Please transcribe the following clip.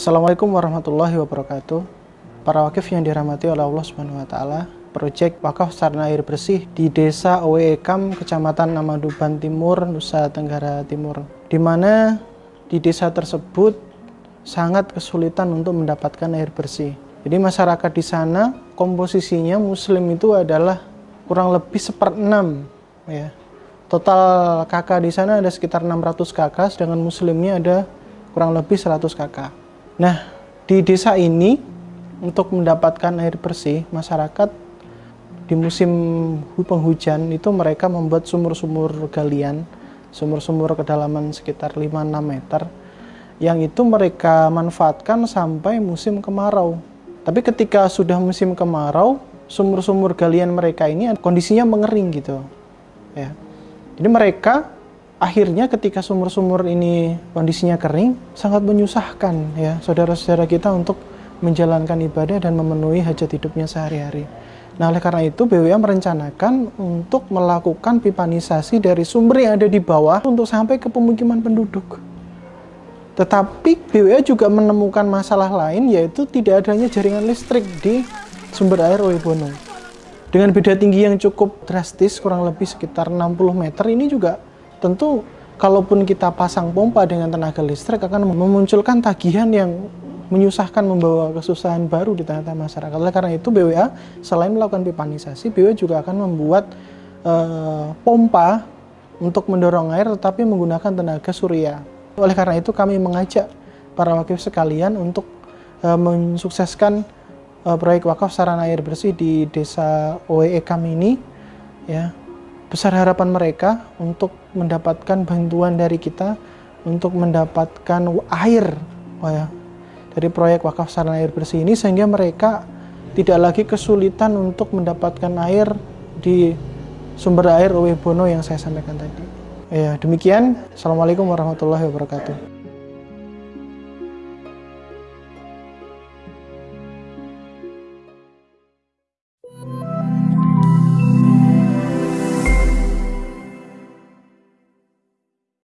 Assalamualaikum warahmatullahi wabarakatuh. Para wakif yang dirahmati oleh Allah Subhanahu wa taala, proyek wakaf sarana air bersih di Desa Oweekam, Kecamatan Namaduban Timur, Nusa Tenggara Timur. Di mana di desa tersebut sangat kesulitan untuk mendapatkan air bersih. Jadi masyarakat di sana komposisinya muslim itu adalah kurang lebih seperenam ya. Total kakak di sana ada sekitar 600 kakak, sedangkan muslimnya ada kurang lebih 100 kakak. Nah, di desa ini untuk mendapatkan air bersih, masyarakat di musim penghujan itu mereka membuat sumur-sumur galian, sumur-sumur kedalaman sekitar 5-6 meter, yang itu mereka manfaatkan sampai musim kemarau. Tapi ketika sudah musim kemarau, sumur-sumur galian mereka ini kondisinya mengering gitu. Ya. Jadi mereka akhirnya ketika sumur-sumur ini kondisinya kering sangat menyusahkan ya saudara-saudara kita untuk menjalankan ibadah dan memenuhi hajat hidupnya sehari-hari. Nah, oleh karena itu BWA merencanakan untuk melakukan pipanisasi dari sumber yang ada di bawah untuk sampai ke pemukiman penduduk. Tetapi BWA juga menemukan masalah lain yaitu tidak adanya jaringan listrik di sumber air Webono. Dengan beda tinggi yang cukup drastis kurang lebih sekitar 60 meter ini juga tentu kalaupun kita pasang pompa dengan tenaga listrik akan memunculkan tagihan yang menyusahkan membawa kesusahan baru di tengah-tengah masyarakat. Oleh karena itu BWA selain melakukan pipanisasi, BWA juga akan membuat uh, pompa untuk mendorong air tetapi menggunakan tenaga surya. Oleh karena itu kami mengajak para wakif sekalian untuk uh, mensukseskan uh, proyek wakaf sarana air bersih di desa OEE kami ini ya besar harapan mereka untuk mendapatkan bantuan dari kita untuk mendapatkan air ya, dari proyek wakaf sarana air bersih ini sehingga mereka tidak lagi kesulitan untuk mendapatkan air di sumber air Uwe Bono yang saya sampaikan tadi. Ya, demikian. Assalamualaikum warahmatullahi wabarakatuh.